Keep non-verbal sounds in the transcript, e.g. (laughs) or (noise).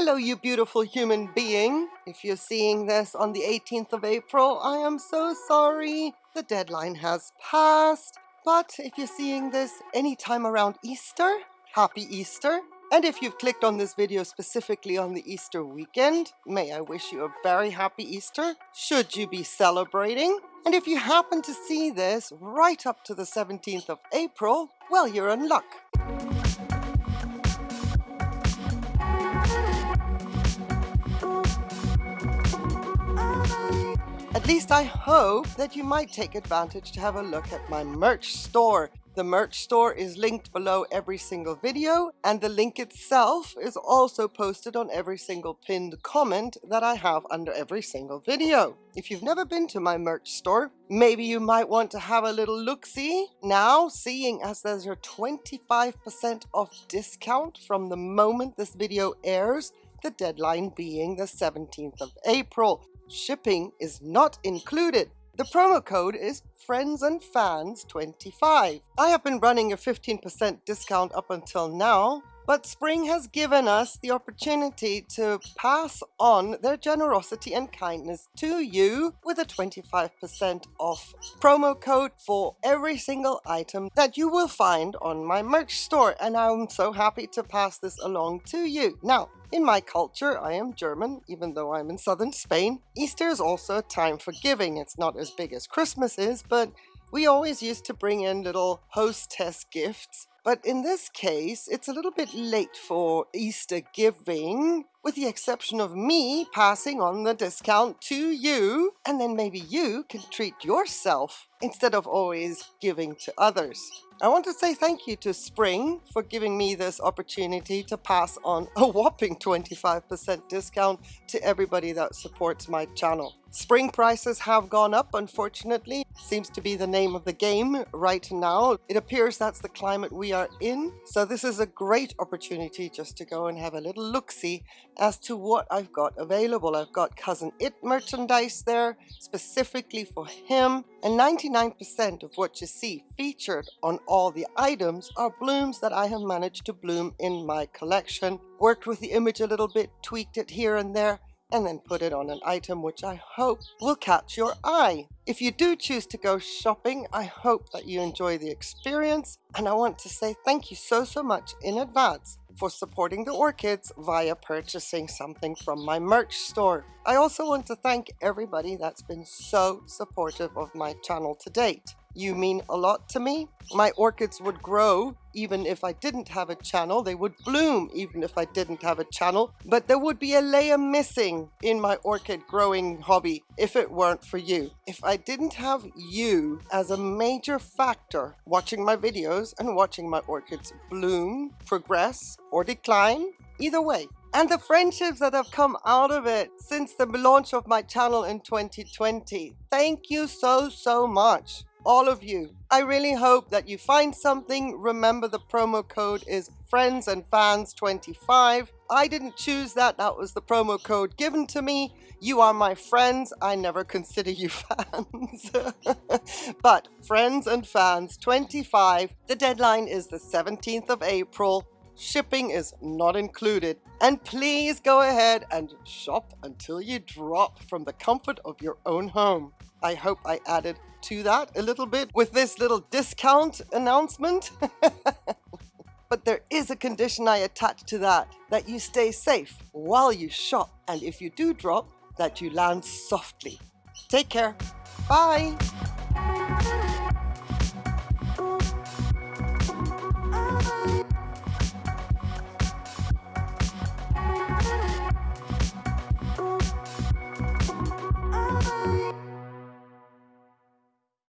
Hello, you beautiful human being. If you're seeing this on the 18th of April, I am so sorry. The deadline has passed. But if you're seeing this anytime around Easter, happy Easter. And if you've clicked on this video specifically on the Easter weekend, may I wish you a very happy Easter, should you be celebrating. And if you happen to see this right up to the 17th of April, well, you're in luck. At least I hope that you might take advantage to have a look at my merch store. The merch store is linked below every single video and the link itself is also posted on every single pinned comment that I have under every single video. If you've never been to my merch store, maybe you might want to have a little look-see now, seeing as there's a 25% off discount from the moment this video airs, the deadline being the 17th of April. Shipping is not included. The promo code is Friends and Fans 25. I have been running a 15% discount up until now, but Spring has given us the opportunity to pass on their generosity and kindness to you with a 25% off promo code for every single item that you will find on my merch store. And I'm so happy to pass this along to you. Now, in my culture, I am German, even though I'm in southern Spain. Easter is also a time for giving. It's not as big as Christmas is, but we always used to bring in little hostess gifts. But in this case, it's a little bit late for Easter giving, with the exception of me passing on the discount to you, and then maybe you can treat yourself instead of always giving to others. I want to say thank you to Spring for giving me this opportunity to pass on a whopping 25% discount to everybody that supports my channel. Spring prices have gone up, unfortunately. Seems to be the name of the game right now. It appears that's the climate we are in. So this is a great opportunity just to go and have a little look-see as to what I've got available. I've got Cousin It merchandise there, specifically for him. And 99% of what you see featured on all the items are blooms that I have managed to bloom in my collection. Worked with the image a little bit, tweaked it here and there, and then put it on an item which I hope will catch your eye. If you do choose to go shopping, I hope that you enjoy the experience and I want to say thank you so, so much in advance for supporting the orchids via purchasing something from my merch store. I also want to thank everybody that's been so supportive of my channel to date. You mean a lot to me. My orchids would grow even if I didn't have a channel. They would bloom even if I didn't have a channel. But there would be a layer missing in my orchid growing hobby if it weren't for you. If I didn't have you as a major factor watching my videos and watching my orchids bloom, progress, or decline, either way, and the friendships that have come out of it since the launch of my channel in 2020. Thank you so, so much all of you. I really hope that you find something. Remember the promo code is friends and fans 25. I didn't choose that. That was the promo code given to me. You are my friends. I never consider you (laughs) fans. (laughs) but friends and fans 25. The deadline is the 17th of April. Shipping is not included. And please go ahead and shop until you drop from the comfort of your own home. I hope I added to that a little bit with this little discount announcement. (laughs) but there is a condition I attach to that, that you stay safe while you shop. And if you do drop, that you land softly. Take care. Bye.